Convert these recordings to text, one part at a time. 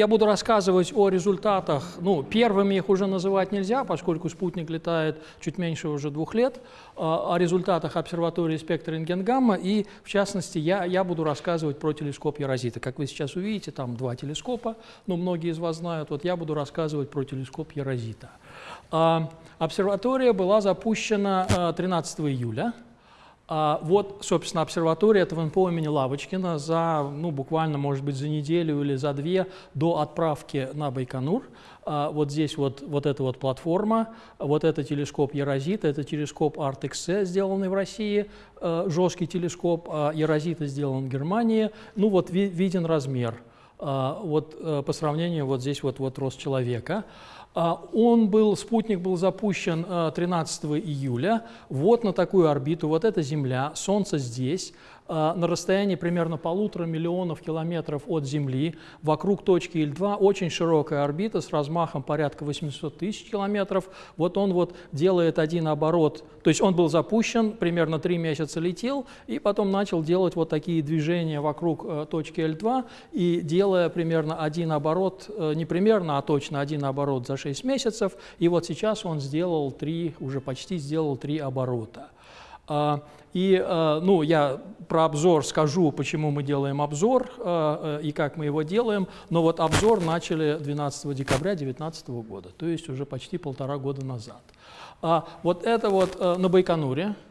я буду рассказывать о результатах. Ну, первыми их уже называть нельзя, поскольку спутник летает чуть меньше уже двух лет. О результатах обсерватории спектра рентгенгамма. И, в частности, я, я буду рассказывать про телескоп Ярозита. Как вы сейчас увидите, там два телескопа, но многие из вас знают. Вот я буду рассказывать про телескоп Ярозита. Обсерватория была запущена 13 июля. А, вот, собственно, обсерватория этого НПО имени Лавочкина за, ну, буквально, может быть, за неделю или за две до отправки на Байконур. А, вот здесь вот, вот эта вот платформа, вот это телескоп Ерозит, это телескоп ArtXC, сделанный в России, а, жесткий телескоп, а сделан в Германии. Ну вот виден размер. Вот по сравнению вот здесь вот, вот рост человека. А, он был, спутник был запущен 13 а, июля. Вот на такую орбиту, вот эта Земля, Солнце здесь, на расстоянии примерно полутора миллионов километров от Земли, вокруг точки Л2, очень широкая орбита с размахом порядка 800 тысяч километров. Вот он вот делает один оборот, то есть он был запущен, примерно три месяца летел, и потом начал делать вот такие движения вокруг э, точки Л2, и делая примерно один оборот, э, не примерно, а точно один оборот за 6 месяцев, и вот сейчас он сделал три, уже почти сделал три оборота. А, и э, ну, я про обзор скажу, почему мы делаем обзор э, э, и как мы его делаем, но вот обзор начали 12 декабря 2019 года, то есть уже почти полтора года назад. А вот это вот на Байконуре, а,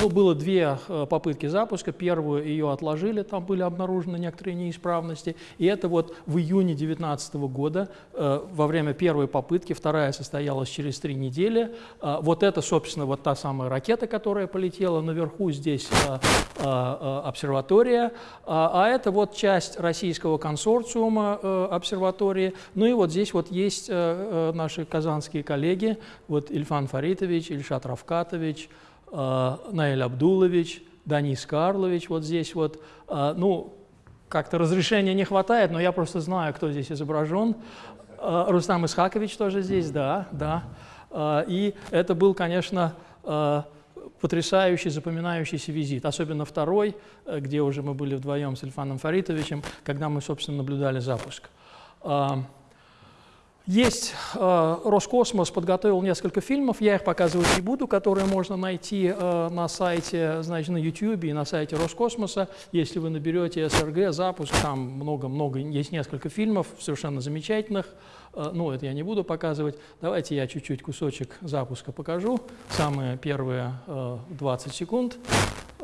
ну, было две э, попытки запуска. Первую ее отложили, там были обнаружены некоторые неисправности. И это вот в июне 2019 года, э, во время первой попытки, вторая состоялась через три недели. А, вот это, собственно, вот та самая ракета, которая полетела наверху, здесь э, обсерватория. А, а это вот часть российского консорциума обсерватории. Ну и вот здесь вот есть наши казанские коллеги, вот Ильфан Фаритович, Ильшат Равкатович, Наиль Абдулович, Данис Карлович вот здесь вот. Э, ну, как-то разрешения не хватает, но я просто знаю, кто здесь изображен. Э, Рустам Исхакович тоже здесь, да, да. И это был, конечно, потрясающий, запоминающийся визит, особенно второй, где уже мы были вдвоем с Ильфаном Фаритовичем, когда мы, собственно, наблюдали запуск. Есть э, Роскосмос подготовил несколько фильмов, я их показывать не буду, которые можно найти э, на сайте, значит, на YouTube и на сайте Роскосмоса. Если вы наберете СРГ, запуск, там много-много, есть несколько фильмов совершенно замечательных. Э, ну, это я не буду показывать. Давайте я чуть-чуть кусочек запуска покажу. Самые первые э, 20 секунд.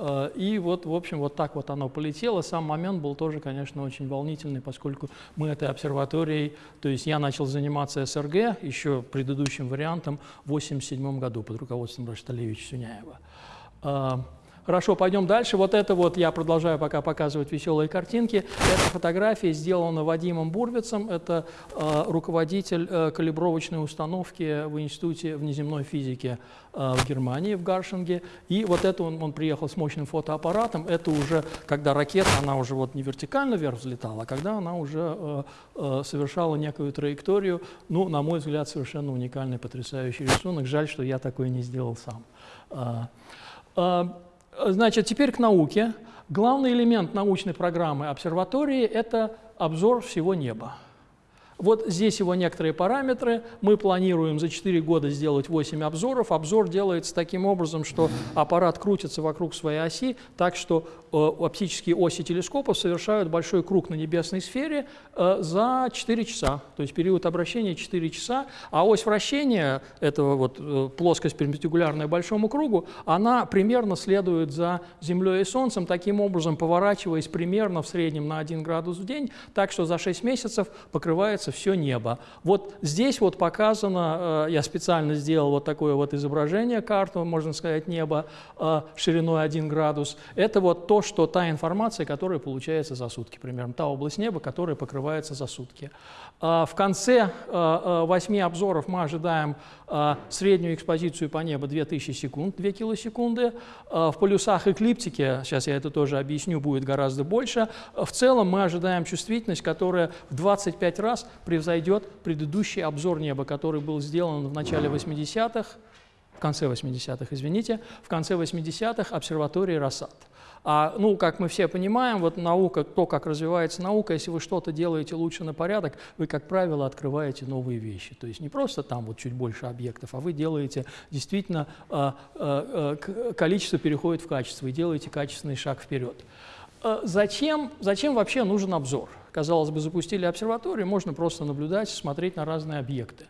Э, и вот, в общем, вот так вот оно полетело. Сам момент был тоже, конечно, очень волнительный, поскольку мы этой обсерваторией, то есть я начал заниматься СРГ еще предыдущим вариантом в 1987 году под руководством Рашталевича Сюняева. Хорошо, пойдем дальше. Вот это вот я продолжаю пока показывать веселые картинки. Эта фотография сделана Вадимом Бурвицем. Это э, руководитель э, калибровочной установки в Институте внеземной физики э, в Германии, в Гаршинге. И вот это он, он приехал с мощным фотоаппаратом. Это уже, когда ракета, она уже вот не вертикально вверх взлетала, а когда она уже э, э, совершала некую траекторию. Ну, на мой взгляд, совершенно уникальный, потрясающий рисунок. Жаль, что я такой не сделал сам. Э, э, Значит, теперь к науке. Главный элемент научной программы обсерватории – это обзор всего неба. Вот здесь его некоторые параметры. Мы планируем за 4 года сделать 8 обзоров. Обзор делается таким образом, что аппарат крутится вокруг своей оси, так что э, оптические оси телескопов совершают большой круг на небесной сфере э, за 4 часа. То есть период обращения 4 часа, а ось вращения, этого вот э, плоскость перпендикулярная большому кругу, она примерно следует за Землей и Солнцем, таким образом поворачиваясь примерно в среднем на 1 градус в день, так что за 6 месяцев покрывается все небо. Вот здесь вот показано, э, я специально сделал вот такое вот изображение, карту, можно сказать, неба э, шириной 1 градус. Это вот то, что та информация, которая получается за сутки, примерно та область неба, которая покрывается за сутки. Э, в конце восьми обзоров мы ожидаем среднюю экспозицию по небу 2000 секунд, 2 килосекунды. В полюсах эклиптики, сейчас я это тоже объясню, будет гораздо больше. В целом мы ожидаем чувствительность, которая в 25 раз превзойдет предыдущий обзор неба, который был сделан в начале 80-х, в конце 80-х, извините, в конце 80-х обсерватории Рассад. А, ну, как мы все понимаем, вот наука, то, как развивается наука, если вы что-то делаете лучше на порядок, вы, как правило, открываете новые вещи. То есть не просто там вот чуть больше объектов, а вы делаете действительно, э, э, количество переходит в качество и делаете качественный шаг вперед. Э, зачем, зачем вообще нужен обзор? Казалось бы, запустили обсерваторию, можно просто наблюдать, смотреть на разные объекты.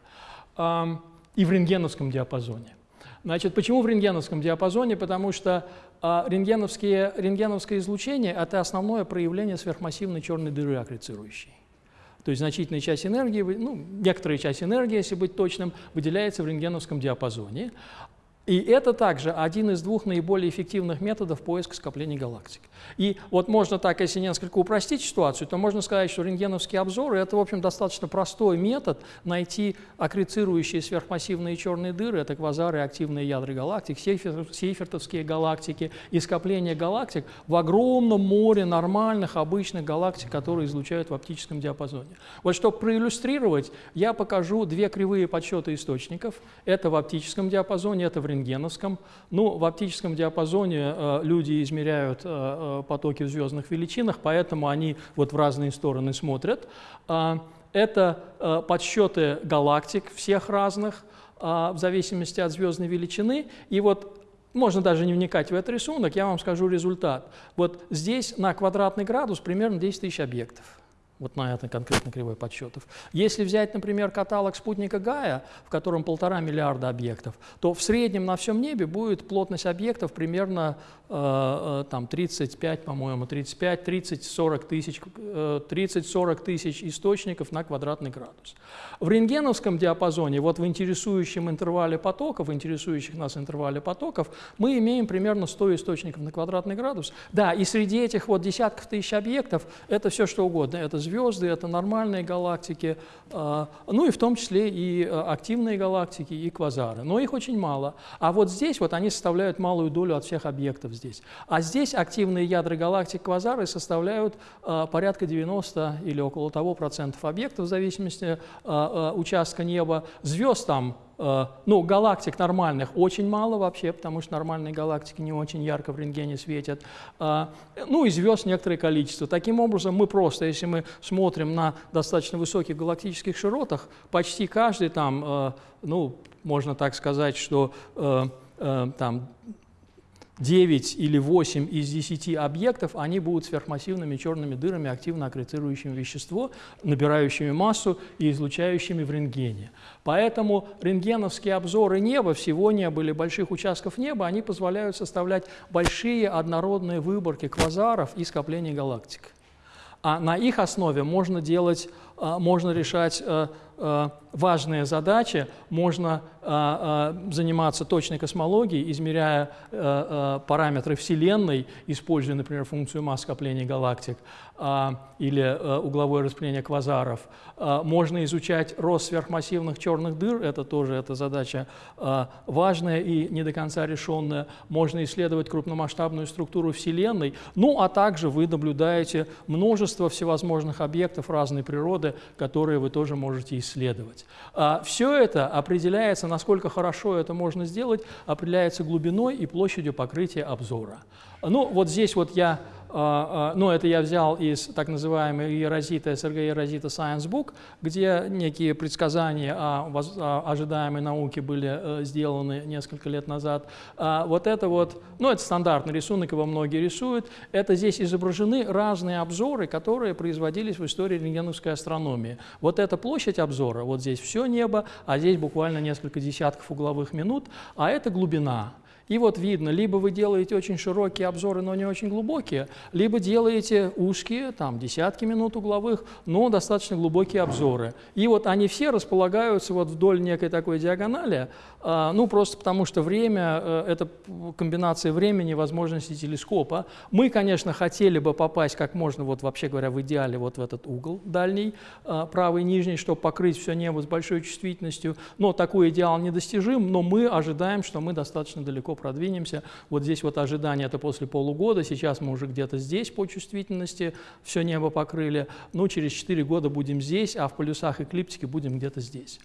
И в рентгеновском диапазоне. Значит, почему в рентгеновском диапазоне? Потому что а рентгеновские, рентгеновское излучение – это основное проявление сверхмассивной черной дыры аккрецирующей. То есть значительная часть энергии, ну, некоторая часть энергии, если быть точным, выделяется в рентгеновском диапазоне. И это также один из двух наиболее эффективных методов поиска скоплений галактик. И вот можно так, если несколько упростить ситуацию, то можно сказать, что рентгеновские обзоры – это, в общем, достаточно простой метод найти аккрецирующие сверхмассивные черные дыры, это квазары, активные ядра галактик, сейфертовские галактики и скопления галактик в огромном море нормальных, обычных галактик, которые излучают в оптическом диапазоне. Вот чтобы проиллюстрировать, я покажу две кривые подсчета источников. Это в оптическом диапазоне, это в рентгеновском. Ну, в оптическом диапазоне э, люди измеряют э, э, потоки в звездных величинах, поэтому они вот в разные стороны смотрят. Э, это подсчеты галактик всех разных, э, в зависимости от звездной величины. И вот можно даже не вникать в этот рисунок, я вам скажу результат. Вот здесь на квадратный градус примерно 10 тысяч объектов вот на этой конкретно кривой подсчетов. Если взять, например, каталог спутника Гая, в котором полтора миллиарда объектов, то в среднем на всем небе будет плотность объектов примерно э, э там 35, по-моему, 35, 30, 40 тысяч, 30-40 э, тысяч источников на квадратный градус. В рентгеновском диапазоне, вот в интересующем интервале потоков, в интересующих нас интервале потоков, мы имеем примерно 100 источников на квадратный градус. Да, и среди этих вот десятков тысяч объектов это все что угодно. Это звезды, это нормальные галактики, а, ну и в том числе и а, активные галактики, и квазары. Но их очень мало. А вот здесь вот они составляют малую долю от всех объектов здесь. А здесь активные ядра галактик квазары составляют а, порядка 90 или около того процентов объектов в зависимости от участка неба. Звезд там ну, галактик нормальных очень мало вообще, потому что нормальные галактики не очень ярко в рентгене светят. Э, ну и звезд некоторое количество. Таким образом, мы просто, если мы смотрим на достаточно высоких галактических широтах, почти каждый там, э, ну, можно так сказать, что там 9 или 8 из 10 объектов, они будут сверхмассивными черными дырами, активно аккрецирующими вещество, набирающими массу и излучающими в рентгене. Поэтому рентгеновские обзоры неба, всего неба или больших участков неба, они позволяют составлять большие однородные выборки квазаров и скоплений галактик. А на их основе можно делать, можно решать э, э, важные задачи, можно а, а, заниматься точной космологией, измеряя э, параметры Вселенной, используя, например, функцию масс скопления галактик а, или угловое распределение квазаров. Можно изучать рост сверхмассивных черных дыр, это тоже эта задача важная и не до конца решенная. Можно исследовать крупномасштабную структуру Вселенной, ну а также вы наблюдаете множество всевозможных объектов разной природы, которые вы тоже можете исследовать. Все это определяется насколько хорошо это можно сделать, определяется глубиной и площадью покрытия обзора. Ну, вот здесь вот я а, а, ну, это я взял из так называемой Ерозита, СРГ Ерозита Science Book, где некие предсказания о ожидаемой науке были э, сделаны несколько лет назад. А вот это вот, ну, это стандартный рисунок, его многие рисуют. Это здесь изображены разные обзоры, которые производились в истории рентгеновской астрономии. Вот эта площадь обзора, вот здесь все небо, а здесь буквально несколько десятков угловых минут, а это глубина. И вот видно, либо вы делаете очень широкие обзоры, но не очень глубокие, либо делаете узкие, там, десятки минут угловых, но достаточно глубокие обзоры. И вот они все располагаются вот вдоль некой такой диагонали, а, ну, просто потому что время э, – это комбинация времени и возможностей телескопа. Мы, конечно, хотели бы попасть как можно, вот вообще говоря, в идеале вот в этот угол дальний, а, правый нижний, чтобы покрыть все небо с большой чувствительностью, но такой идеал недостижим, но мы ожидаем, что мы достаточно далеко продвинемся. Вот здесь вот ожидание – это после полугода, сейчас мы уже где-то здесь по чувствительности все небо покрыли, ну, через 4 года будем здесь, а в полюсах эклиптики будем где-то здесь.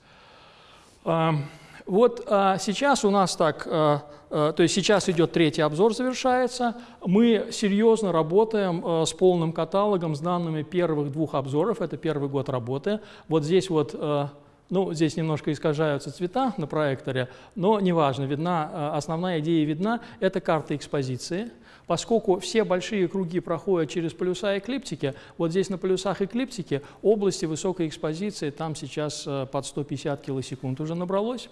Вот а, сейчас у нас так, а, а, то есть сейчас идет третий обзор, завершается. Мы серьезно работаем а, с полным каталогом, с данными первых двух обзоров. Это первый год работы. Вот здесь вот, а, ну, здесь немножко искажаются цвета на проекторе, но неважно, видна, а, основная идея видна. Это карта экспозиции. Поскольку все большие круги проходят через полюса эклиптики, вот здесь на полюсах эклиптики области высокой экспозиции, там сейчас а, под 150 килосекунд уже набралось.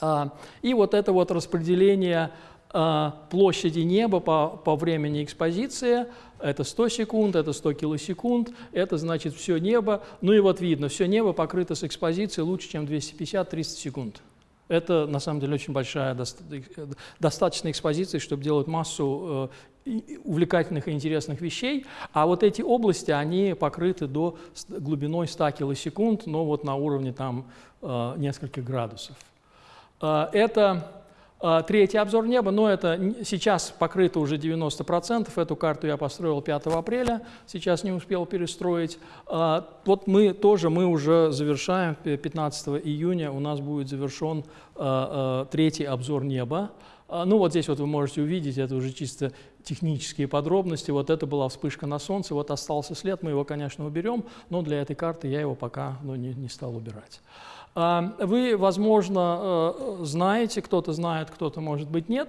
А, и вот это вот распределение площади неба по, по времени экспозиции, это 100 секунд, это 100 килосекунд, это значит все небо. Ну и вот видно, все небо покрыто с экспозицией лучше, чем 250-300 секунд. Это на самом деле очень большая, достаточная экспозиция, чтобы делать массу э, увлекательных и интересных вещей. А вот эти области, они покрыты до глубиной 100 килосекунд, но вот на уровне там э, нескольких градусов. А, это а, третий обзор неба, но это сейчас покрыто уже 90%. Эту карту я построил 5 апреля, сейчас не успел перестроить. А, вот мы тоже, мы уже завершаем, 15 июня у нас будет завершен третий обзор неба. Ну вот здесь вот вы можете увидеть, это уже чисто технические подробности. Вот это была вспышка на солнце, вот остался след, мы его, конечно, уберем, но для этой карты я его пока ну, не, не стал убирать. А, вы, возможно, э, знаете, кто-то знает, кто-то, может быть, нет.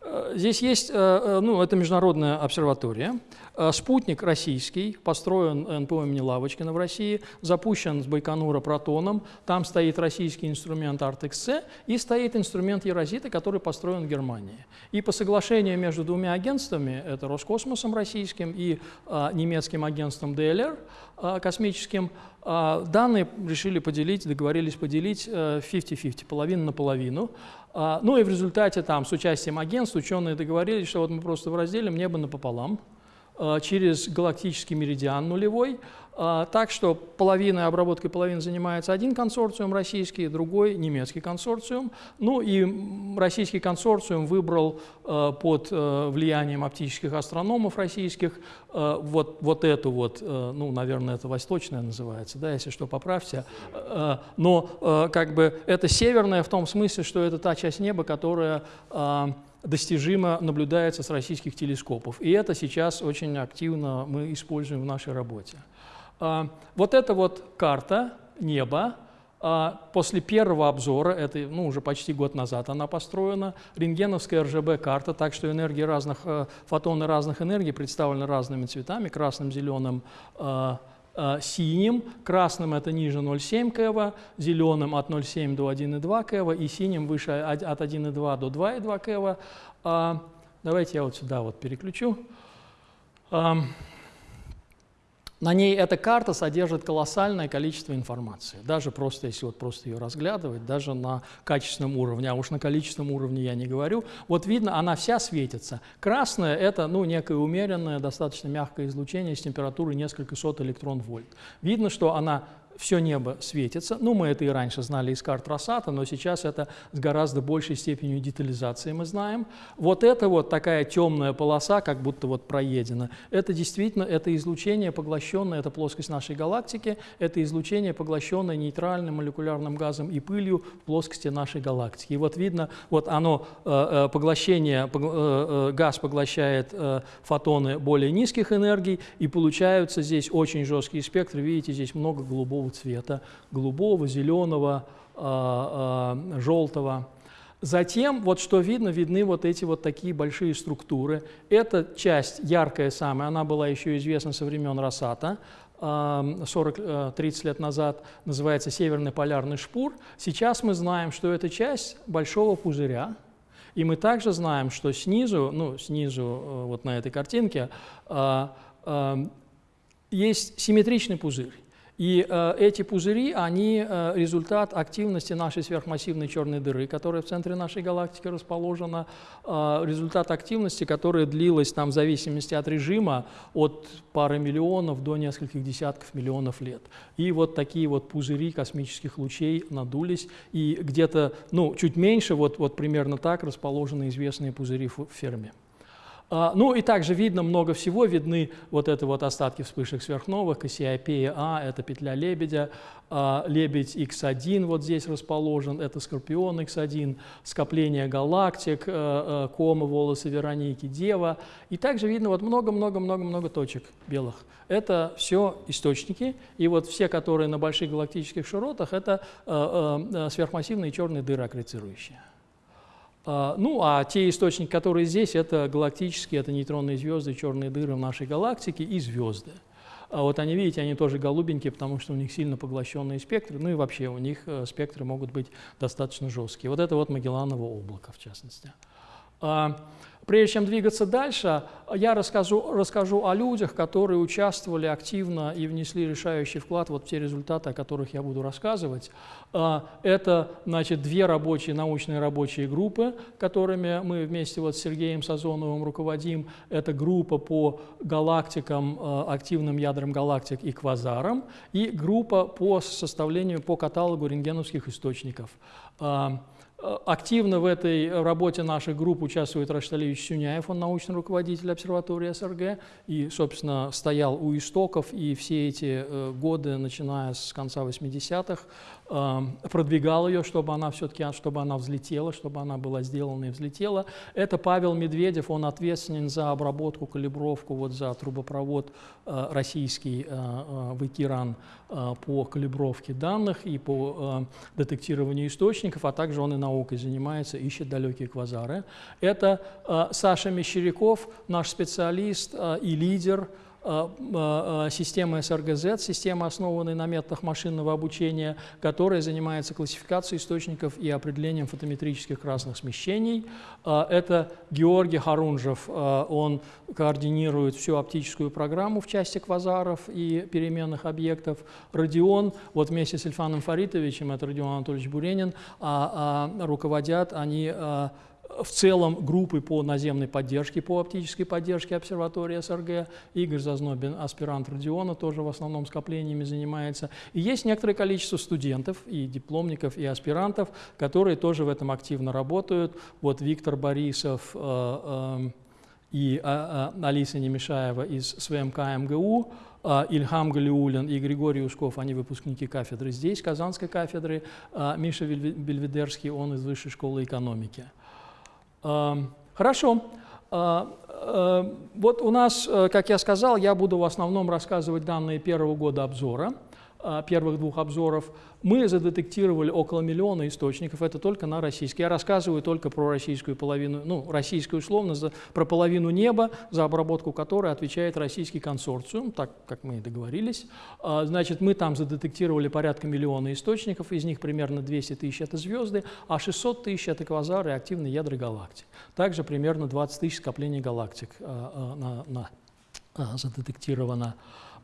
Э, здесь есть, э, ну, это международная обсерватория. Спутник российский, построен НПО имени Лавочкина в России, запущен с Байконура протоном. Там стоит российский инструмент ArtXC и стоит инструмент Ерозита, который построен в Германии. И по соглашению между двумя агентствами, это Роскосмосом российским и немецким агентством DLR космическим, данные решили поделить, договорились поделить 50-50, э, половину на половину. А, ну и в результате там с участием агентств ученые договорились, что вот мы просто разделим небо напополам через галактический меридиан нулевой, а, так что половиной обработкой половины занимается один консорциум российский, другой немецкий консорциум. Ну и российский консорциум выбрал э, под э, влиянием оптических астрономов российских э, вот, вот эту вот, ну, наверное, это восточная называется, да, если что, поправьте. Но как бы это северная в том смысле, что это та часть неба, которая достижимо наблюдается с российских телескопов. И это сейчас очень активно мы используем в нашей работе. А, вот эта вот карта неба, а, после первого обзора, это ну, уже почти год назад она построена, рентгеновская РЖБ-карта, так что энергии разных, э, фотоны разных энергий представлены разными цветами, красным, зеленым, а, синим, красным это ниже 0,7 КВ, зеленым от 0,7 до 1,2 КВ и синим выше от 1,2 до 2,2 КВ. Давайте я вот сюда вот переключу. На ней эта карта содержит колоссальное количество информации, даже просто, если вот просто ее разглядывать, даже на качественном уровне, а уж на количественном уровне я не говорю. Вот видно, она вся светится. Красное – это ну, некое умеренное, достаточно мягкое излучение с температурой несколько сот электрон-вольт. Видно, что она все небо светится. Ну, мы это и раньше знали из карт Росата, но сейчас это с гораздо большей степенью детализации мы знаем. Вот это вот такая темная полоса, как будто вот проедена, это действительно это излучение, поглощенное, это плоскость нашей галактики, это излучение, поглощенное нейтральным молекулярным газом и пылью в плоскости нашей галактики. И вот видно, вот оно, э, э, поглощение, э, газ поглощает фотоны более низких энергий, и получаются здесь очень жесткие спектры, видите, здесь много голубого голубого цвета, голубого, зеленого, а, а, желтого. Затем, вот что видно, видны вот эти вот такие большие структуры. Эта часть, яркая самая, она была еще известна со времен Росата, 40-30 э, лет назад, называется северный полярный шпур. Сейчас мы знаем, что это часть большого пузыря, и мы также знаем, что снизу, ну, снизу э, вот на этой картинке, а, есть симметричный пузырь. И э, эти пузыри, они э, результат активности нашей сверхмассивной черной дыры, которая в центре нашей галактики расположена, э, результат активности, которая длилась там в зависимости от режима от пары миллионов до нескольких десятков миллионов лет. И вот такие вот пузыри космических лучей надулись, и где-то, ну, чуть меньше, вот, вот примерно так расположены известные пузыри в Ферме. А, ну и также видно много всего, видны вот это вот остатки вспышек сверхновых, Кассиопея А, это петля лебедя, а, лебедь X1 вот здесь расположен, это Скорпион X1, скопление галактик, а, Кома, волосы Вероники, Дева. И также видно вот много-много-много-много точек белых. Это все источники, и вот все, которые на больших галактических широтах, это сверхмассивные черные дыры аккрецирующие. А, ну, а те источники, которые здесь, это галактические, это нейтронные звезды, черные дыры в нашей галактике и звезды. А вот они, видите, они тоже голубенькие, потому что у них сильно поглощенные спектры, ну и вообще у них э, спектры могут быть достаточно жесткие. Вот это вот Магелланово облако, в частности. А, Прежде чем двигаться дальше, я расскажу, расскажу о людях, которые участвовали активно и внесли решающий вклад вот в те результаты, о которых я буду рассказывать. А, это, значит, две рабочие, научные рабочие группы, которыми мы вместе вот с Сергеем Сазоновым руководим. Это группа по галактикам, а, активным ядрам галактик и квазарам, и группа по составлению, по каталогу рентгеновских источников. Э, активно в этой работе наших групп участвует Рашталевич Сюняев, он научный руководитель обсерватории СРГ, и, собственно, стоял у истоков, и все эти э, годы, начиная с конца 80-х, Эм, продвигал ее, чтобы она все-таки, чтобы она взлетела, чтобы она была сделана и взлетела. Это Павел Медведев, он ответственен за обработку, калибровку, вот за трубопровод э, российский э, э, в Икиран по калибровке данных и по детектированию источников, а также он и наукой занимается, ищет далекие квазары. Это Саша Мещеряков, наш специалист и лидер, системы СРГЗ, система, основанная на методах машинного обучения, которая занимается классификацией источников и определением фотометрических красных смещений. Это Георгий Харунжев, он координирует всю оптическую программу в части квазаров и переменных объектов. Родион, вот вместе с Ильфаном Фаритовичем, это Родион Анатольевич Буренин, а, а, руководят они в целом группы по наземной поддержке, по оптической поддержке обсерватории СРГ. Игорь Зазнобин, аспирант Родиона, тоже в основном скоплениями занимается. И есть некоторое количество студентов, и дипломников, и аспирантов, которые тоже в этом активно работают. Вот Виктор Борисов э, э, и э, Алиса Немешаева из СВМК МГУ, э, Ильхам Галиулин и Григорий Ушков, они выпускники кафедры здесь, Казанской кафедры, э, Миша Бельведерский, он из Высшей школы экономики. Хорошо. А, а, вот у нас, э, как я сказал, я буду в основном рассказывать данные первого года обзора. А, первых двух обзоров, мы задетектировали около миллиона источников, это только на российский. Я рассказываю только про российскую половину, ну, российскую условно, за, про половину неба, за обработку которой отвечает российский консорциум, так как мы и договорились. А, значит, мы там задетектировали порядка миллиона источников, из них примерно 200 тысяч – это звезды, а 600 тысяч – это квазары и активные ядра галактик. Также примерно 20 тысяч скоплений галактик а, на, на, задетектировано.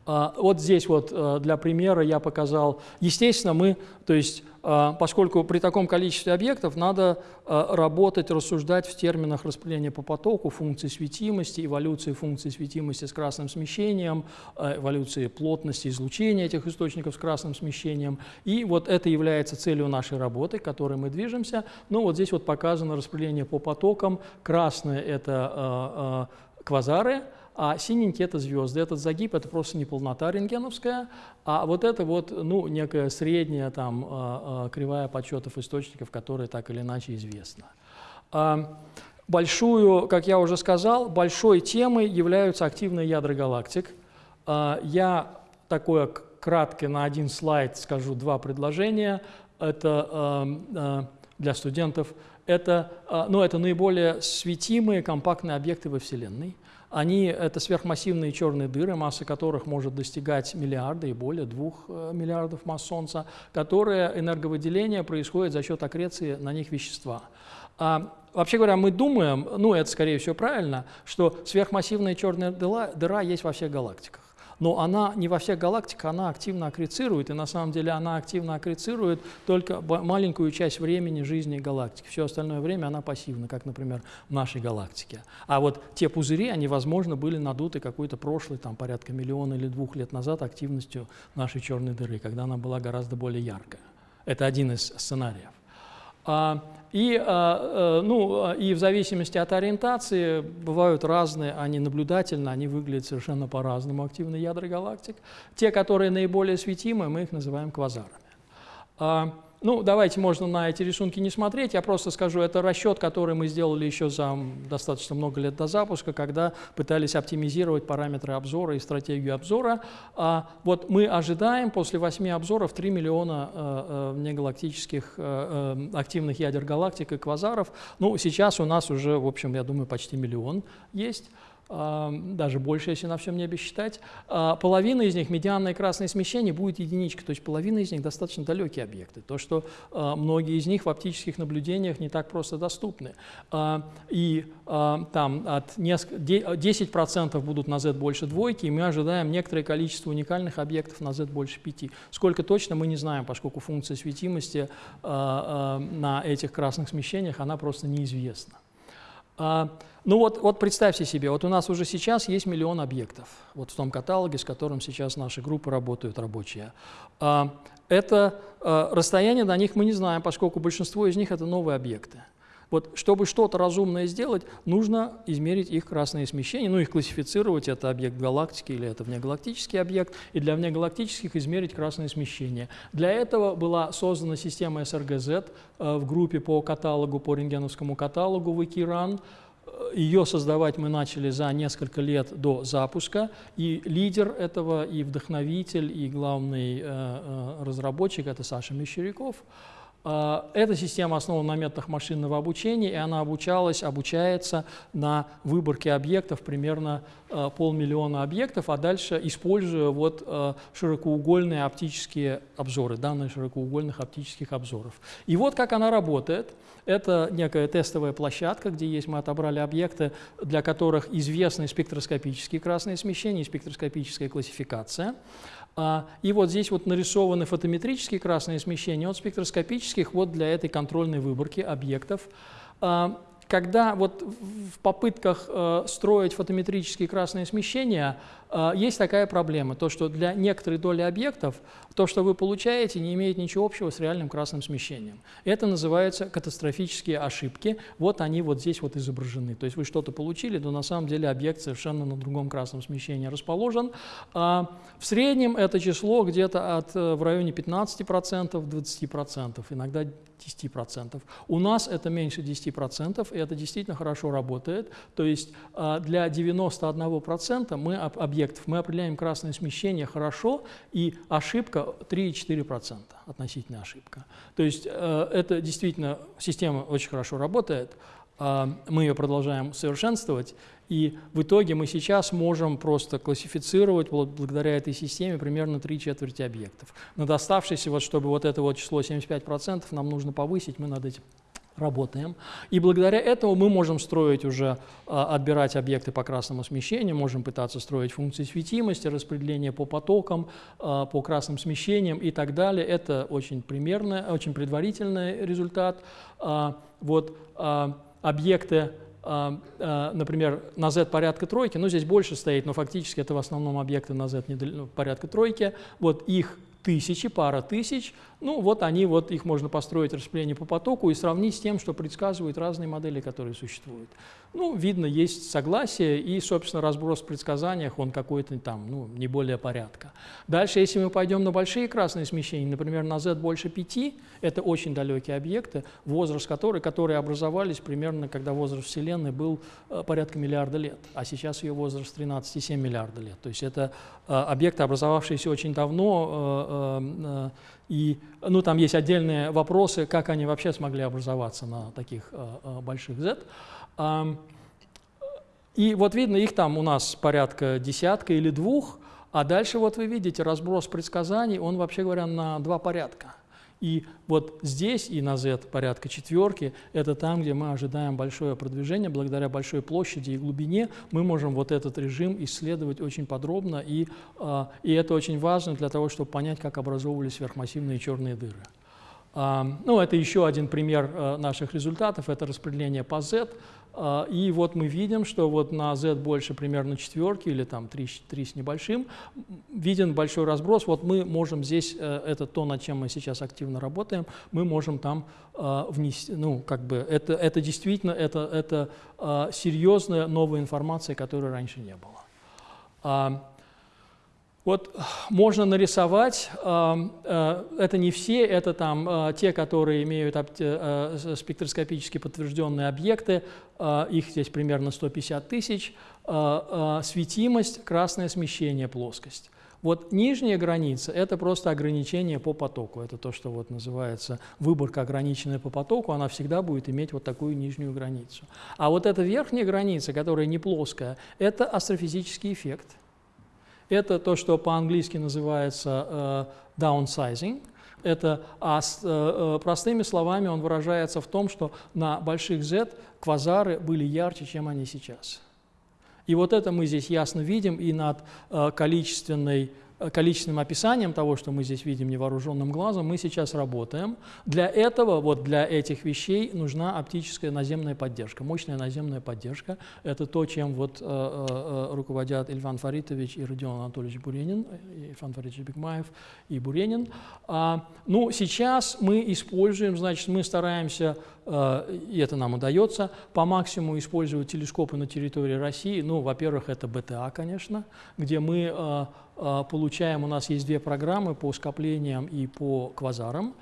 А, вот здесь вот э, для примера я показал, естественно, мы, то есть, э, поскольку при таком количестве объектов надо э, работать, рассуждать в терминах распределения по потоку, функции светимости, эволюции функции светимости с красным смещением, эволюции плотности излучения этих источников с красным смещением. И вот это является целью нашей работы, к которой мы движемся. Ну вот здесь вот показано распределение по потокам. Красное – это квазары, а синенькие – это звезды. Этот загиб – это просто не полнота рентгеновская, а вот это вот, ну, некая средняя там а, а, кривая подсчетов источников, которая так или иначе известна. А, большую, как я уже сказал, большой темой являются активные ядра галактик. Я такое краткое на один слайд скажу два предложения. Это для студентов. Это, ну, это наиболее светимые компактные объекты во Вселенной. Они – это сверхмассивные черные дыры, масса которых может достигать миллиарда и более двух э, миллиардов масс Солнца, которые энерговыделение происходит за счет аккреции на них вещества. А, вообще говоря, мы думаем, ну это скорее всего правильно, что сверхмассивная черная дыра, дыра есть во всех галактиках но она не во всех галактиках, она активно аккрецирует, и на самом деле она активно аккрецирует только маленькую часть времени жизни галактики. Все остальное время она пассивна, как, например, в нашей галактике. А вот те пузыри, они, возможно, были надуты какой-то прошлый, там, порядка миллиона или двух лет назад активностью нашей черной дыры, когда она была гораздо более яркая. Это один из сценариев. И, ну, и в зависимости от ориентации бывают разные, они наблюдательно, они выглядят совершенно по-разному, активные ядра галактик. Те, которые наиболее светимы, мы их называем квазарами. Ну, давайте можно на эти рисунки не смотреть, я просто скажу, это расчет, который мы сделали еще за достаточно много лет до запуска, когда пытались оптимизировать параметры обзора и стратегию обзора. А вот мы ожидаем после 8 обзоров 3 миллиона э, э, негалактических э, э, активных ядер галактик и квазаров. Ну, сейчас у нас уже, в общем, я думаю, почти миллион есть даже больше, если на всем небе считать, а, половина из них, медианное красное смещение, будет единичка, то есть половина из них достаточно далекие объекты, то, что а, многие из них в оптических наблюдениях не так просто доступны. А, и там от 10% будут на Z больше двойки, и мы ожидаем некоторое количество уникальных объектов на Z больше 5. Сколько точно, мы не знаем, поскольку функция светимости на этих красных смещениях, она просто неизвестна. Ну вот, вот представьте себе, вот у нас уже сейчас есть миллион объектов, вот в том каталоге, с которым сейчас наши группы работают рабочие. А, это а, расстояние до них мы не знаем, поскольку большинство из них это новые объекты. Вот, чтобы что-то разумное сделать, нужно измерить их красные смещения, ну, их классифицировать, это объект галактики или это внегалактический объект, и для внегалактических измерить красные смещения. Для этого была создана система SRGZ э, в группе по каталогу, по рентгеновскому каталогу Wikirun, ее создавать мы начали за несколько лет до запуска, и лидер этого, и вдохновитель, и главный э, э, разработчик – это Саша Мещеряков. Э, эта система основана на методах машинного обучения, и она обучалась, обучается на выборке объектов, примерно э, полмиллиона объектов, а дальше используя вот э, широкоугольные оптические обзоры, данные широкоугольных оптических обзоров. И вот как она работает. Это некая тестовая площадка, где есть, мы отобрали объекты, для которых известны спектроскопические красные смещения и спектроскопическая классификация. А, и вот здесь вот нарисованы фотометрические красные смещения от спектроскопических вот для этой контрольной выборки объектов. А, когда вот в попытках э, строить фотометрические красные смещения есть такая проблема, то что для некоторой доли объектов то, что вы получаете, не имеет ничего общего с реальным красным смещением. Это называется катастрофические ошибки. Вот они вот здесь вот изображены. То есть вы что-то получили, но на самом деле объект совершенно на другом красном смещении расположен. А в среднем это число где-то от э, в районе 15%, 20%, иногда 10%. У нас это меньше 10%, и это действительно хорошо работает. То есть а, для 91% мы, объектов мы определяем красное смещение хорошо, и ошибка 3,4%, относительная ошибка. То есть э, это действительно, система очень хорошо работает, а, мы ее продолжаем совершенствовать, и в итоге мы сейчас можем просто классифицировать благодаря этой системе примерно три четверти объектов. Над оставшейся, вот, чтобы вот это вот число 75% нам нужно повысить, мы над этим работаем. И благодаря этому мы можем строить уже, а, отбирать объекты по красному смещению, можем пытаться строить функции светимости, распределение по потокам, а, по красным смещениям и так далее. Это очень примерный, очень предварительный результат. А, вот объекты например, на z порядка тройки, ну здесь больше стоит, но фактически это в основном объекты на z ну, порядка тройки, вот их тысячи, пара тысяч, ну вот они, вот их можно построить распределение по потоку и сравнить с тем, что предсказывают разные модели, которые существуют. Ну, видно, есть согласие и, собственно, разброс в предсказаниях, он какой-то там, ну, не более порядка. Дальше, если мы пойдем на большие красные смещения, например, на Z больше 5, это очень далекие объекты, возраст которых, которые образовались примерно, когда возраст Вселенной был э, порядка миллиарда лет, а сейчас ее возраст 13,7 миллиарда лет. То есть это э, объекты, образовавшиеся очень давно, э, и ну, там есть отдельные вопросы, как они вообще смогли образоваться на таких э, э, больших Z. И вот видно, их там у нас порядка десятка или двух, а дальше вот вы видите разброс предсказаний, он вообще говоря на два порядка. И вот здесь и на Z порядка четверки, это там, где мы ожидаем большое продвижение, благодаря большой площади и глубине мы можем вот этот режим исследовать очень подробно, и, а, и это очень важно для того, чтобы понять, как образовывались сверхмассивные черные дыры. Ну, это еще один пример э, наших результатов, это распределение по Z. А, и вот мы видим, что вот на Z больше примерно четверки или там 3, 3 с небольшим, виден большой разброс. Вот мы можем здесь, э, это то, над чем мы сейчас активно работаем, мы можем там э, внести, ну, как бы, это, это действительно, это, это серьезная новая информация, которой раньше не было. Вот можно нарисовать, э, э, это не все, это там э, те, которые имеют спектроскопически подтвержденные объекты, их здесь примерно 150 тысяч, светимость, красное смещение, плоскость. Вот нижняя граница – это просто ограничение по потоку. Это то, что вот называется выборка, ограниченная по потоку, она всегда будет иметь вот такую нижнюю границу. А вот эта верхняя граница, которая не плоская, это астрофизический эффект – это то, что по-английски называется uh, downsizing. Это, а с, uh, простыми словами он выражается в том, что на больших Z квазары были ярче, чем они сейчас. И вот это мы здесь ясно видим и над uh, количественной Э, количественным описанием того, что мы здесь видим невооруженным глазом, мы сейчас работаем. Для этого, вот для этих вещей нужна оптическая наземная поддержка, мощная наземная поддержка. Это то, чем вот э, э, э руководят Ильфан Фаритович и Родион Анатольевич Буренин, э, Ильфан Фаритович Бекмаев и Буренин. А, ну, сейчас мы используем, значит, мы стараемся Э, и это нам удается, по максимуму использовать телескопы на территории России. Ну, во-первых, это БТА, конечно, где мы э, э, получаем, у нас есть две программы по скоплениям и по квазарам.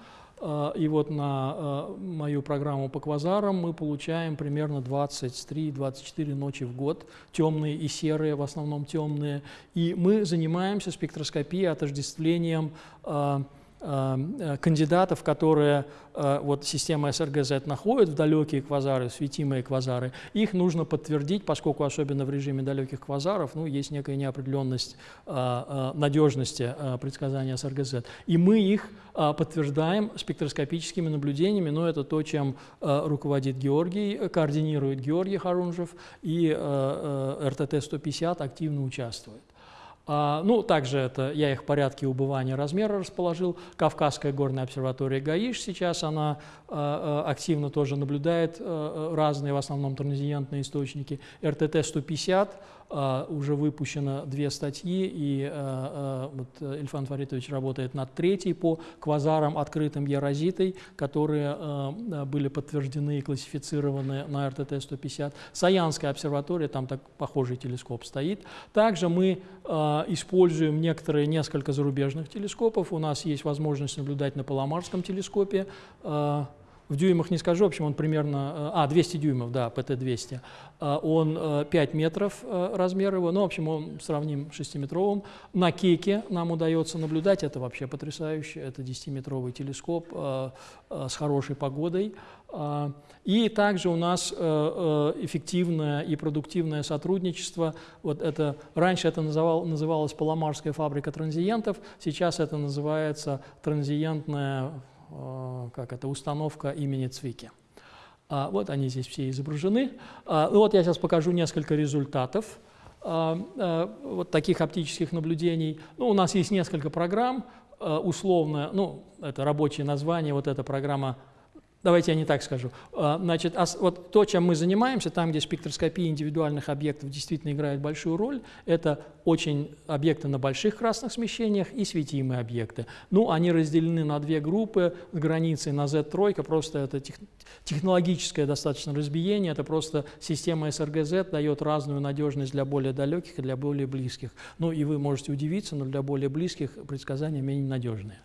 И вот на мою программу по квазарам мы получаем примерно 23-24 ночи в год, темные и серые, в основном темные. И мы занимаемся спектроскопией, отождествлением э, кандидатов, которые э, вот система СРГЗ находит в далекие квазары, светимые квазары, их нужно подтвердить, поскольку особенно в режиме далеких квазаров ну, есть некая неопределенность э, надежности предсказания СРГЗ. И мы их подтверждаем спектроскопическими наблюдениями, но это то, чем руководит Георгий, координирует Георгий Харунжев, и РТТ-150 активно участвует. А, ну, также это, я их в порядке убывания размера расположил. Кавказская горная обсерватория ГАИШ сейчас, она а, а, активно тоже наблюдает разные, в основном транзиентные источники. РТТ-150 а, уже выпущено две статьи, и а, а, вот Ильфан Фаритович работает над третьей по квазарам, открытым ярозитой, которые были подтверждены и классифицированы на РТТ-150. Саянская обсерватория, там так похожий телескоп стоит. Также мы используем некоторые, несколько зарубежных телескопов. У нас есть возможность наблюдать на Паломарском телескопе, в дюймах не скажу, в общем, он примерно, а, 200 дюймов, да, ПТ-200, а, он 5 э, метров э, размер его, ну, в общем, он сравним с 6-метровым. На Кеке нам удается наблюдать, это вообще потрясающе, это 10-метровый телескоп э, с хорошей погодой. И также у нас эффективное и продуктивное сотрудничество. Вот это, раньше это называл, называлось Паломарская фабрика транзиентов, сейчас это называется транзиентная Э, как это, установка имени Цвики. А, вот они здесь все изображены. А, ну вот я сейчас покажу несколько результатов а, вот таких оптических наблюдений. Ну, у нас есть несколько программ, условно, ну, это рабочее название, вот эта программа Давайте я не так скажу. А, значит, вот то, чем мы занимаемся, там, где спектроскопия индивидуальных объектов действительно играет большую роль, это очень объекты на больших красных смещениях и светимые объекты. Ну, они разделены на две группы с границей на Z3, просто это тех, технологическое достаточно разбиение, это просто система СРГЗ дает разную надежность для более далеких и для более близких. Ну, и вы можете удивиться, но для более близких предсказания менее надежные.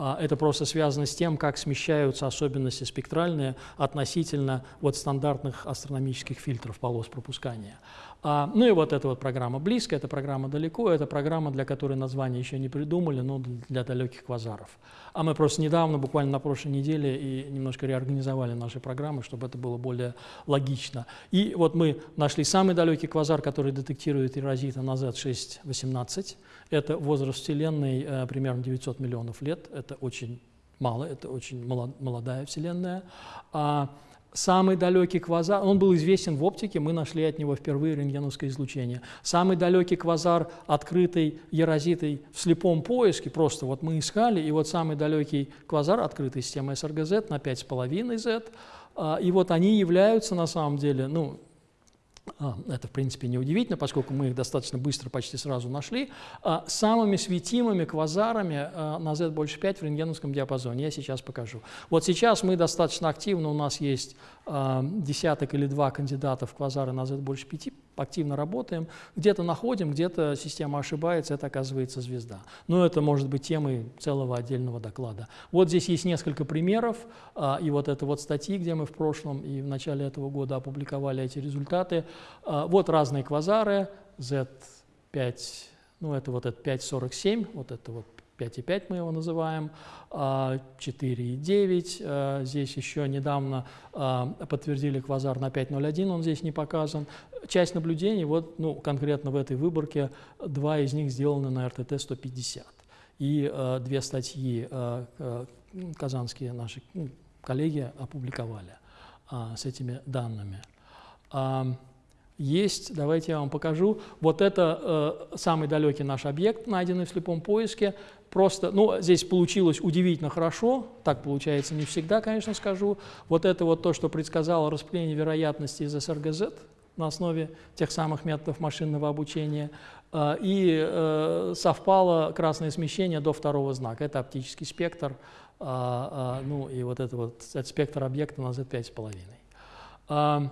А, это просто связано с тем, как смещаются особенности спектральные относительно вот стандартных астрономических фильтров полос пропускания. А, ну и вот эта вот программа близко, эта программа далеко, это программа, для которой название еще не придумали, но для далеких квазаров. А мы просто недавно, буквально на прошлой неделе, и немножко реорганизовали наши программы, чтобы это было более логично. И вот мы нашли самый далекий квазар, который детектирует эрозита на Z618. Это возраст Вселенной э, примерно 900 миллионов лет. Это очень мало, это очень молодая Вселенная. А Самый далекий квазар, он был известен в оптике, мы нашли от него впервые рентгеновское излучение. Самый далекий квазар, открытый ерозитой в слепом поиске, просто вот мы искали, и вот самый далекий квазар, открытый системой СРГЗ на 5,5 Z, а, и вот они являются на самом деле, ну, это, в принципе, неудивительно, поскольку мы их достаточно быстро, почти сразу нашли, а, самыми светимыми квазарами а, на Z больше 5 в рентгеновском диапазоне. Я сейчас покажу. Вот сейчас мы достаточно активно, у нас есть десяток или два кандидата в квазары на Z больше 5, активно работаем, где-то находим, где-то система ошибается, это оказывается звезда. Но это может быть темой целого отдельного доклада. Вот здесь есть несколько примеров, а, и вот это вот статьи, где мы в прошлом и в начале этого года опубликовали эти результаты. А, вот разные квазары, Z5, ну это вот это 547, вот это вот 5,5 мы его называем, 4,9. А, здесь еще недавно подтвердили квазар на 5,01, он здесь не показан часть наблюдений, вот, ну, конкретно в этой выборке, два из них сделаны на РТТ-150. И две статьи казанские наши коллеги опубликовали с этими данными. Э, есть, давайте я вам покажу, вот это э, самый далекий наш объект, найденный в слепом поиске. Просто, ну, здесь получилось удивительно хорошо, так получается не всегда, конечно, скажу. Вот это вот то, что предсказало распределение вероятности из СРГЗ, на основе тех самых методов машинного обучения. А, и э, совпало красное смещение до второго знака. Это оптический спектр, а, ну и вот это вот этот спектр объекта на Z5,5.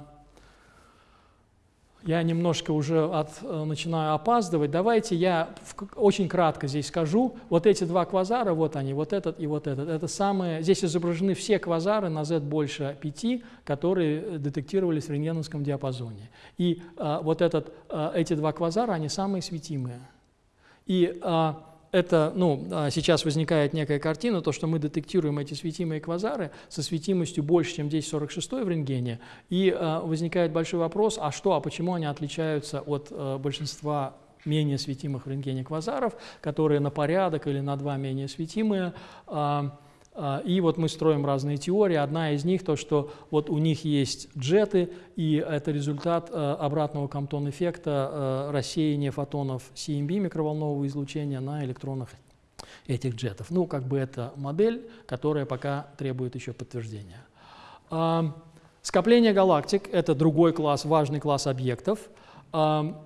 Я немножко уже от, э, начинаю опаздывать. Давайте я очень кратко здесь скажу. Вот эти два квазара, вот они, вот этот и вот этот. Это самые, здесь изображены все квазары на Z больше 5, которые детектировались в рентгеновском диапазоне. И а, вот этот, а, эти два квазара, они самые светимые. И а, это, ну, а, сейчас возникает некая картина, то, что мы детектируем эти светимые квазары со светимостью больше, чем 1046 в рентгене, и э, возникает большой вопрос, а что, а почему они отличаются от э, большинства менее светимых в рентгене квазаров, которые на порядок или на два менее светимые, э, и вот мы строим разные теории. Одна из них то, что вот у них есть джеты, и это результат э, обратного Камптон-эффекта э, рассеяния фотонов CMB микроволнового излучения на электронах этих джетов. Ну, как бы это модель, которая пока требует еще подтверждения. А, скопление галактик – это другой класс, важный класс объектов. А,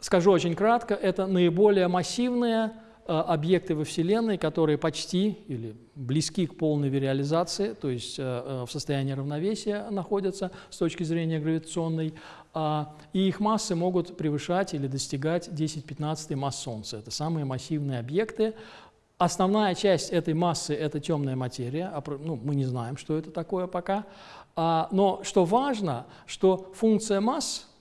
скажу очень кратко, это наиболее массивные объекты во Вселенной, которые почти или близки к полной виреализации, то есть э, э, в состоянии равновесия находятся с точки зрения гравитационной, а, и их массы могут превышать или достигать 10-15 масс Солнца. Это самые массивные объекты. Основная часть этой массы – это темная материя, а ну, мы не знаем, что это такое пока. А, но что важно, что функция масс –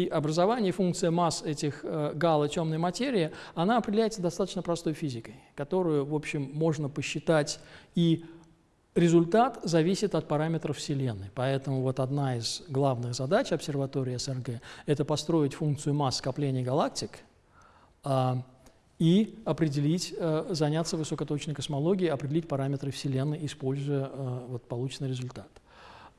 и образование, функция масс этих э, гало темной материи, она определяется достаточно простой физикой, которую, в общем, можно посчитать, и результат зависит от параметров Вселенной. Поэтому вот одна из главных задач обсерватории СРГ – это построить функцию масс скопления галактик э, и определить, э, заняться высокоточной космологией, определить параметры Вселенной, используя э, вот полученный результат.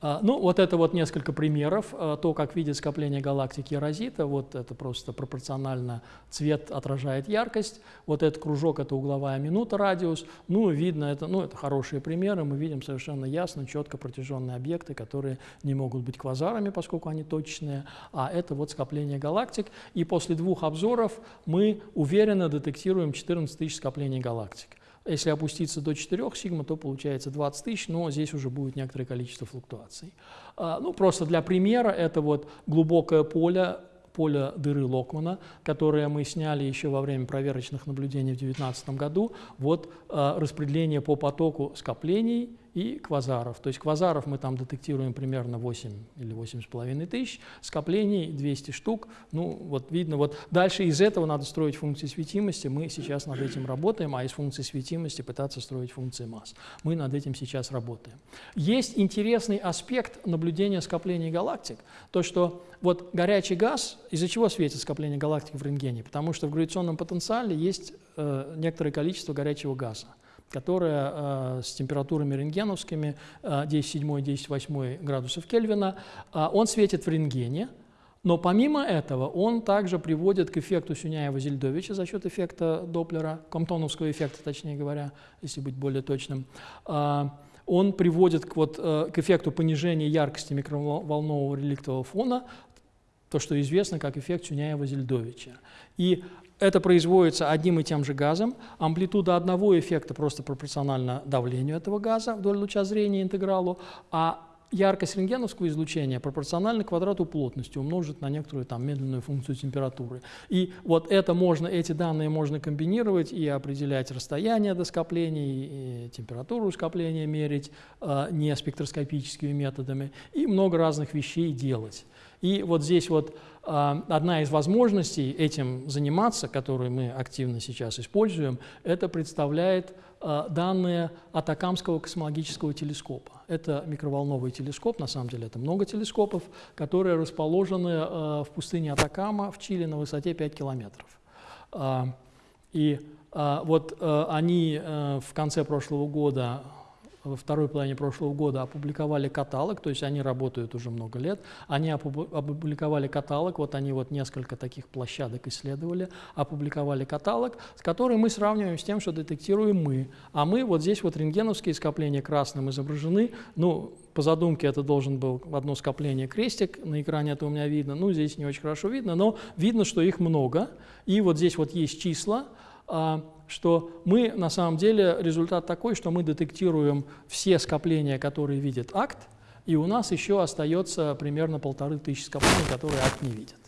А, ну, вот это вот несколько примеров. А, то, как видит скопление галактики Розита, вот это просто пропорционально цвет отражает яркость. Вот этот кружок – это угловая минута, радиус. Ну, видно, это, ну, это хорошие примеры. Мы видим совершенно ясно, четко протяженные объекты, которые не могут быть квазарами, поскольку они точные. А это вот скопление галактик. И после двух обзоров мы уверенно детектируем 14 тысяч скоплений галактик. Если опуститься до 4 сигма, то получается 20 тысяч, но здесь уже будет некоторое количество флуктуаций. А, ну, просто для примера, это вот глубокое поле, поле дыры Локмана, которое мы сняли еще во время проверочных наблюдений в 2019 году. Вот а, распределение по потоку скоплений и квазаров. То есть квазаров мы там детектируем примерно 8 или 8,5 тысяч, скоплений 200 штук. Ну, вот видно, вот дальше из этого надо строить функции светимости. Мы сейчас над этим работаем, а из функции светимости пытаться строить функции масс. Мы над этим сейчас работаем. Есть интересный аспект наблюдения скоплений галактик, то, что вот горячий газ, из-за чего светит скопление галактик в рентгене? Потому что в гравитационном потенциале есть э, некоторое количество горячего газа которая э, с температурами рентгеновскими э, 10,7-10,8 градусов Кельвина. Э, он светит в рентгене, но помимо этого он также приводит к эффекту Сюняева-Зельдовича за счет эффекта Доплера, Комптоновского эффекта, точнее говоря, если быть более точным. Э, он приводит к, вот, э, к эффекту понижения яркости микроволнового реликтового фона, то, что известно как эффект Сюняева-Зельдовича. И это производится одним и тем же газом. Амплитуда одного эффекта просто пропорциональна давлению этого газа вдоль луча зрения интегралу, а яркость рентгеновского излучения пропорциональна квадрату плотности, умножить на некоторую там медленную функцию температуры. И вот это можно, эти данные можно комбинировать и определять расстояние до скоплений, и температуру скопления мерить э, не спектроскопическими методами, и много разных вещей делать. И вот здесь вот а, одна из возможностей этим заниматься, которую мы активно сейчас используем, это представляет а, данные Атакамского космологического телескопа. Это микроволновый телескоп, на самом деле это много телескопов, которые расположены а, в пустыне Атакама в Чили на высоте 5 километров. И вот они в конце прошлого года во второй половине прошлого года опубликовали каталог, то есть они работают уже много лет, они опубликовали каталог, вот они вот несколько таких площадок исследовали, опубликовали каталог, с которым мы сравниваем с тем, что детектируем мы. А мы, вот здесь вот рентгеновские скопления красным изображены, ну, по задумке это должен был одно скопление крестик, на экране это у меня видно, ну, здесь не очень хорошо видно, но видно, что их много, и вот здесь вот есть числа, а, что мы на самом деле результат такой, что мы детектируем все скопления, которые видит акт, и у нас еще остается примерно полторы тысячи скоплений, которые акт не видит.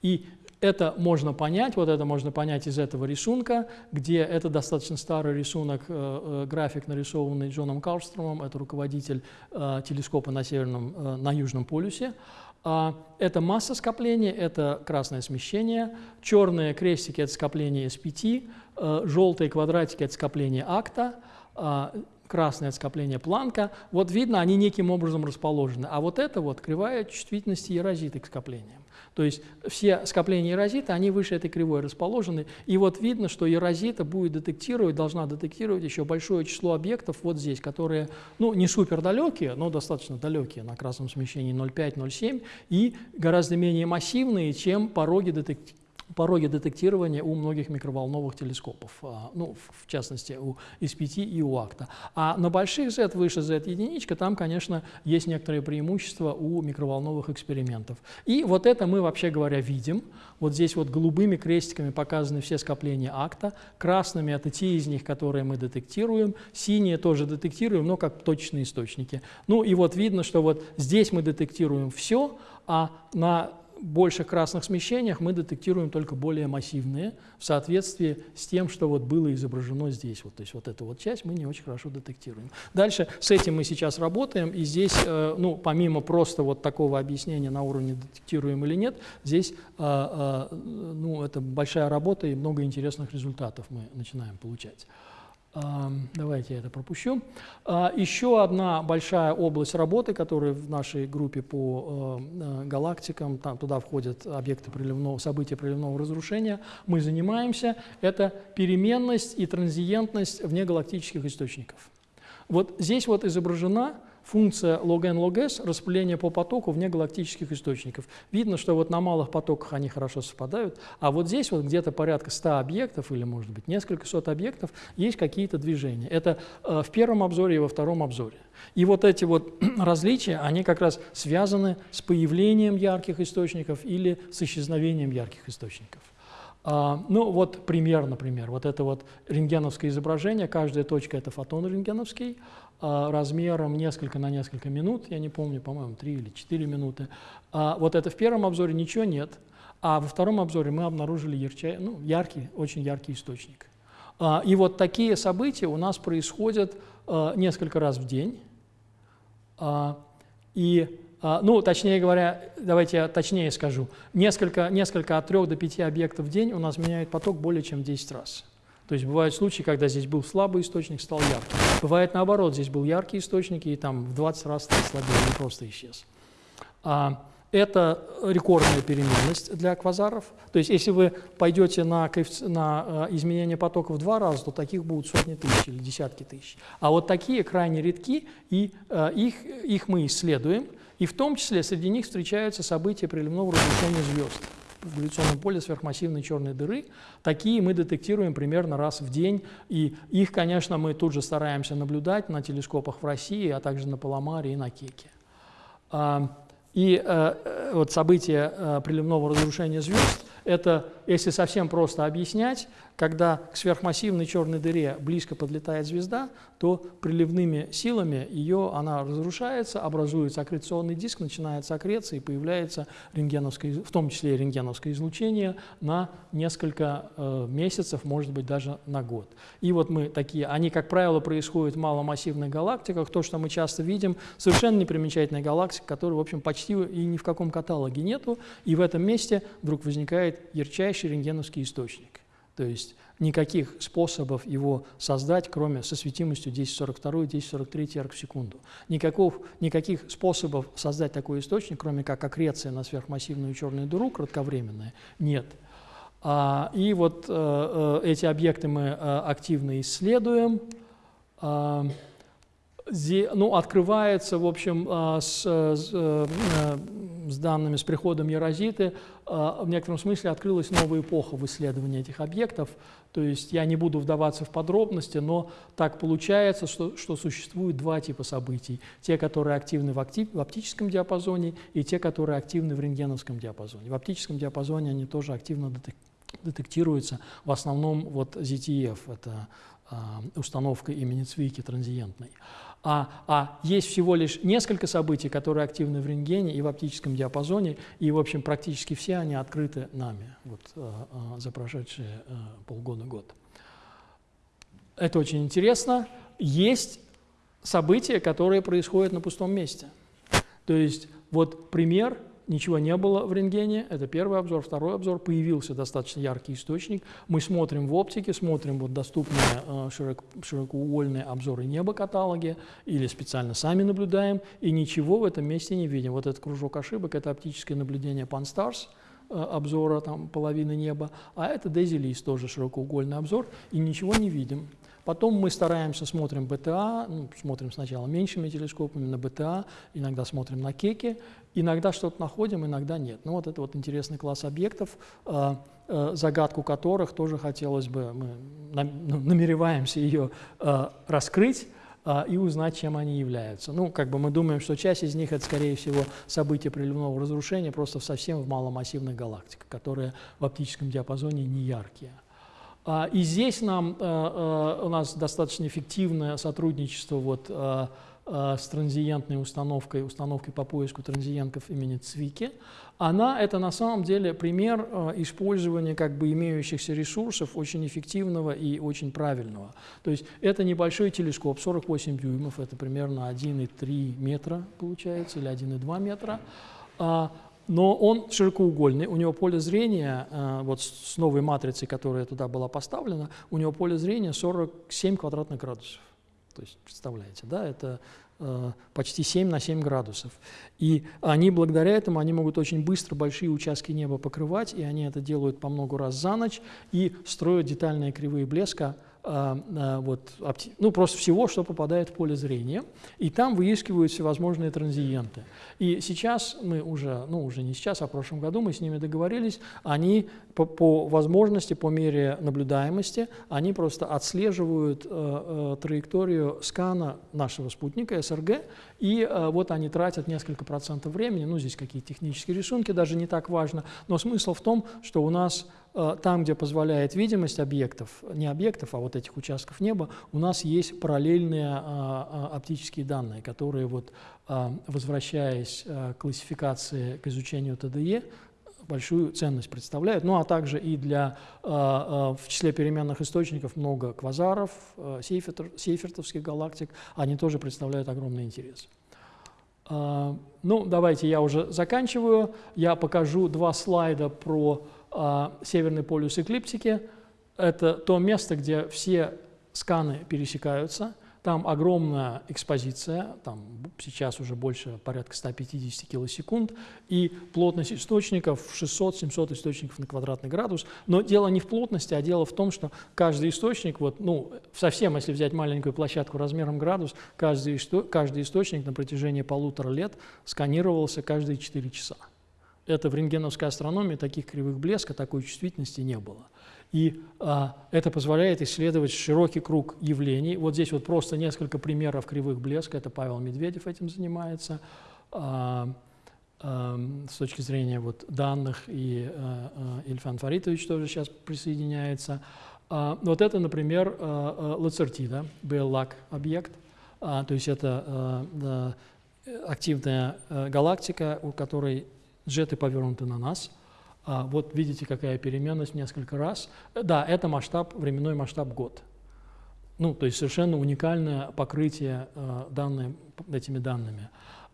И это можно понять, вот это можно понять из этого рисунка, где это достаточно старый рисунок, э, э, график, нарисованный Джоном Карлстромом, это руководитель э, телескопа на, северном, э, на Южном полюсе. А, это масса скопления, это красное смещение, черные крестики – это скопление S5, э, желтые квадратики – это скопление акта, а, красное – это скопление планка. Вот видно, они неким образом расположены. А вот это вот кривая чувствительности ерозиты к скоплениям. То есть все скопления эрозита, они выше этой кривой расположены. И вот видно, что эрозита будет детектировать, должна детектировать еще большое число объектов вот здесь, которые ну, не супер далекие, но достаточно далекие на красном смещении 0,5-0,7 и гораздо менее массивные, чем пороги детектирования пороги детектирования у многих микроволновых телескопов, а, ну, в частности, у SPT и у АКТа. А на больших Z, выше Z единичка, там, конечно, есть некоторые преимущества у микроволновых экспериментов. И вот это мы, вообще говоря, видим. Вот здесь вот голубыми крестиками показаны все скопления акта, красными это те из них, которые мы детектируем, синие тоже детектируем, но как точные источники. Ну и вот видно, что вот здесь мы детектируем все, а на больших красных смещениях мы детектируем только более массивные в соответствии с тем, что вот было изображено здесь. Вот, то есть вот эту вот часть мы не очень хорошо детектируем. Дальше с этим мы сейчас работаем, и здесь, э, ну, помимо просто вот такого объяснения на уровне детектируем или нет, здесь, э, э, ну, это большая работа и много интересных результатов мы начинаем получать. Давайте я это пропущу. А, еще одна большая область работы, которая в нашей группе по э, э, галактикам, там туда входят объекты приливного, события приливного разрушения, мы занимаемся, это переменность и транзиентность внегалактических источников. Вот здесь вот изображена функция log-n log-s распыление по потоку вне галактических источников. Видно, что вот на малых потоках они хорошо совпадают, а вот здесь вот где-то порядка 100 объектов или, может быть, несколько сот объектов есть какие-то движения. Это э, в первом обзоре и во втором обзоре. И вот эти вот различия, они как раз связаны с появлением ярких источников или с исчезновением ярких источников. А, ну вот пример, например, вот это вот рентгеновское изображение, каждая точка это фотон рентгеновский, размером несколько на несколько минут, я не помню, по-моему, 3 или 4 минуты. А, вот это в первом обзоре ничего нет, а во втором обзоре мы обнаружили ярче, ну, яркий, очень яркий источник. А, и вот такие события у нас происходят несколько раз в день. И, ну, точнее говоря, давайте я точнее скажу, несколько, несколько от 3 до 5 объектов в день у нас меняет поток более чем 10 раз. То есть бывают случаи, когда здесь был слабый источник, стал ярким. Бывает наоборот, здесь был яркий источник, и там в 20 раз стал слабее, не просто исчез. А, это рекордная переменность для квазаров. То есть если вы пойдете на, на э, изменение потока в два раза, то таких будут сотни тысяч или десятки тысяч. А вот такие крайне редки, и э, их, их мы исследуем. И в том числе среди них встречаются события приливного разрушения звезд в гравитационном поле сверхмассивной черной дыры. Такие мы детектируем примерно раз в день, и их, конечно, мы тут же стараемся наблюдать на телескопах в России, а также на Паламаре и на Кеке. А, и э, э, вот событие э, приливного разрушения звезд – это, если совсем просто объяснять, когда к сверхмассивной черной дыре близко подлетает звезда, то приливными силами ее она разрушается, образуется аккреционный диск, начинается аккреция и появляется рентгеновское, в том числе рентгеновское излучение на несколько э, месяцев, может быть, даже на год. И вот мы такие, они, как правило, происходят в маломассивных галактиках. То, что мы часто видим, совершенно непримечательная галактика, которой, в общем, почти и ни в каком каталоге нету, и в этом месте вдруг возникает ярчайший рентгеновский источник. То есть никаких способов его создать, кроме со светимостью 1042 1043 арк в секунду. Никаков, никаких способов создать такой источник, кроме как аккреция на сверхмассивную черную дыру кратковременная, нет. А, и вот а, эти объекты мы а, активно исследуем. А, ну, открывается, в общем, а, с, с, э, с данными, с приходом Ерозиты, а, в некотором смысле открылась новая эпоха в исследовании этих объектов. То есть я не буду вдаваться в подробности, но так получается, что, что существует два типа событий. Те, которые активны в, актив, в оптическом диапазоне, и те, которые активны в рентгеновском диапазоне. В оптическом диапазоне они тоже активно детектируются. В основном вот ZTF, это а, установка имени Цвики транзиентной а, а есть всего лишь несколько событий, которые активны в рентгене и в оптическом диапазоне, и, в общем, практически все они открыты нами вот, а, а, за прошедшие а, полгода-год. Это очень интересно. Есть события, которые происходят на пустом месте. То есть вот пример ничего не было в рентгене, это первый обзор. Второй обзор, появился достаточно яркий источник. Мы смотрим в оптике, смотрим вот доступные э, широк, широкоугольные обзоры неба каталоги или специально сами наблюдаем, и ничего в этом месте не видим. Вот этот кружок ошибок – это оптическое наблюдение Pan-STARRS, э, обзора там, половины неба, а это List, тоже широкоугольный обзор, и ничего не видим. Потом мы стараемся, смотрим БТА, ну, смотрим сначала меньшими телескопами на БТА, иногда смотрим на кеки, иногда что-то находим, иногда нет. Ну вот это вот интересный класс объектов, э, э, загадку которых тоже хотелось бы, мы ну, намереваемся ее э, раскрыть, и узнать, чем они являются. Ну, как бы мы думаем, что часть из них это, скорее всего, события приливного разрушения просто совсем в маломассивных галактиках, которые в оптическом диапазоне не яркие. А, и здесь нам, у нас достаточно эффективное сотрудничество вот, с транзиентной установкой, установкой по поиску транзиентов имени Цвики. Она – это на самом деле пример использования как бы имеющихся ресурсов очень эффективного и очень правильного. То есть это небольшой телескоп, 48 дюймов, это примерно 1,3 метра получается, или 1,2 метра. А, но он широкоугольный, у него поле зрения, э, вот с новой матрицей, которая туда была поставлена, у него поле зрения 47 квадратных градусов. То есть, представляете, да, это э, почти 7 на 7 градусов. И они, благодаря этому, они могут очень быстро большие участки неба покрывать, и они это делают по много раз за ночь, и строят детальные кривые блеска, вот, ну, просто всего, что попадает в поле зрения, и там выискивают всевозможные транзиенты. И сейчас мы уже, ну уже не сейчас, а в прошлом году мы с ними договорились, они по, по возможности, по мере наблюдаемости, они просто отслеживают э, э, траекторию скана нашего спутника СРГ, и э, вот они тратят несколько процентов времени, ну здесь какие-то технические рисунки, даже не так важно, но смысл в том, что у нас там, где позволяет видимость объектов, не объектов, а вот этих участков неба, у нас есть параллельные а, а, оптические данные, которые, вот, а, возвращаясь к классификации, к изучению ТДЕ, большую ценность представляют. Ну а также и для, в числе переменных источников много квазаров, сейфертовских галактик, они тоже представляют огромный интерес. Ну, давайте я уже заканчиваю. Я покажу два слайда про северный полюс эклиптики – это то место, где все сканы пересекаются. там огромная экспозиция, там сейчас уже больше порядка 150 килосекунд, и плотность источников 600-700 источников на квадратный градус. Но дело не в плотности, а дело в том, что каждый источник, вот, ну, совсем если взять маленькую площадку размером градус, каждый, каждый источник на протяжении полутора лет сканировался каждые 4 часа. Это в рентгеновской астрономии таких кривых блеска, такой чувствительности не было. И а, это позволяет исследовать широкий круг явлений. Вот здесь вот просто несколько примеров кривых блеска. Это Павел Медведев этим занимается. А, а, с точки зрения вот, данных, и а, а, Фаритович тоже сейчас присоединяется. А, вот это, например, а, а, Лацертида, BLAC объект. А, то есть это а, а, активная а, галактика, у которой джеты повернуты на нас – а, вот видите, какая переменность несколько раз. Да, это масштаб, временной масштаб год. Ну, то есть совершенно уникальное покрытие э, данные, этими данными.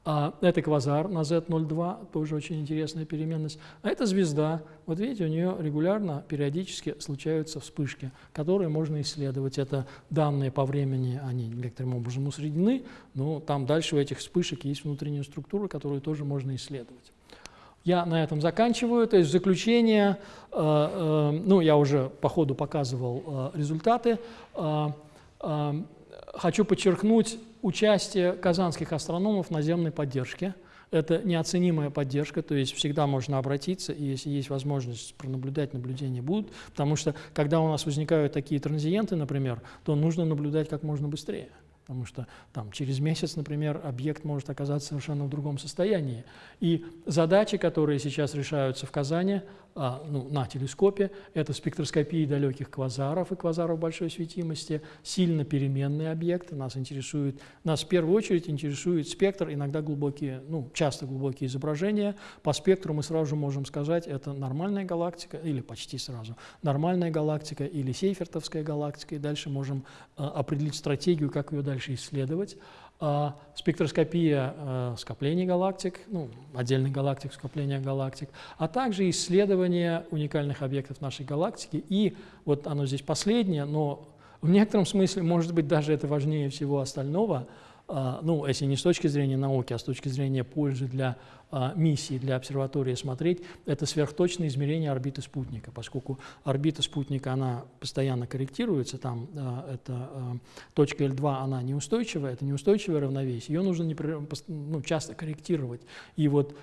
А это квазар на Z02, тоже очень интересная переменность. А это звезда. Вот видите, у нее регулярно, периодически случаются вспышки, которые можно исследовать. Это данные по времени, они некоторым образом усреднены, но там дальше у этих вспышек есть внутренняя структура, которую тоже можно исследовать. Я на этом заканчиваю. То есть в заключение, э, э, ну, я уже по ходу показывал э, результаты. Хочу подчеркнуть участие казанских астрономов в наземной поддержке. Это неоценимая поддержка, то есть всегда можно обратиться, и если есть возможность пронаблюдать, наблюдения будут, потому что когда у нас возникают такие транзиенты, например, то нужно наблюдать как можно быстрее потому что там, через месяц, например, объект может оказаться совершенно в другом состоянии. И задачи, которые сейчас решаются в Казани, а, ну, на телескопе, это спектроскопия далеких квазаров и квазаров большой светимости, сильно переменные объекты, нас интересует, нас в первую очередь интересует спектр, иногда глубокие, ну, часто глубокие изображения. По спектру мы сразу же можем сказать, это нормальная галактика, или почти сразу, нормальная галактика или сейфертовская галактика, и дальше можем а, определить стратегию, как ее дальше исследовать. А, спектроскопия а, скоплений галактик, ну, отдельных галактик, скопления галактик, а также исследование уникальных объектов нашей галактики. И вот оно здесь последнее, но в некотором смысле, может быть, даже это важнее всего остального – а, ну, если не с точки зрения науки, а с точки зрения пользы для а, миссии, для обсерватории смотреть, это сверхточное измерение орбиты спутника, поскольку орбита спутника, она постоянно корректируется, там а, это точка L2, она неустойчивая, это неустойчивое равновесие, ее нужно ну, часто корректировать. И вот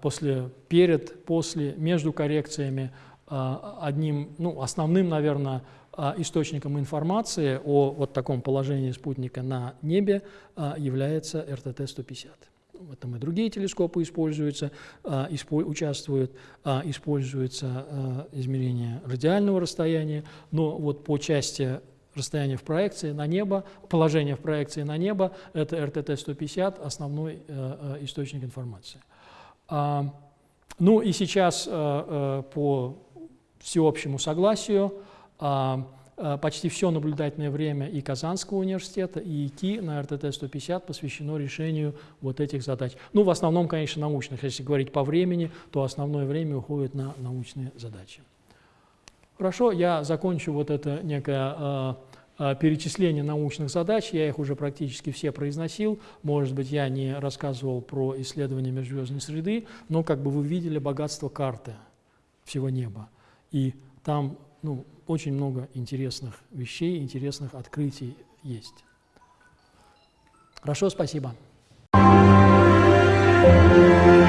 после, перед, после, между коррекциями одним, ну, основным, наверное, а, источником информации о вот таком положении спутника на небе а, является РТТ-150. Этом и другие телескопы используются, а, участвуют, используется измерение радиального расстояния, но вот по части расстояния в проекции на небо, положение в проекции на небо, это РТТ-150, основной источник информации. Ну и сейчас по всеобщему согласию а, а, почти все наблюдательное время и Казанского университета, и ИКИ на РТТ-150 посвящено решению вот этих задач. Ну, в основном, конечно, научных. Если говорить по времени, то основное время уходит на научные задачи. Хорошо, я закончу вот это некое э, э, перечисление научных задач. Я их уже практически все произносил. Может быть, я не рассказывал про исследования межзвездной среды, но как бы вы видели богатство карты всего неба. И там ну, очень много интересных вещей, интересных открытий есть. Хорошо, спасибо. Thank you.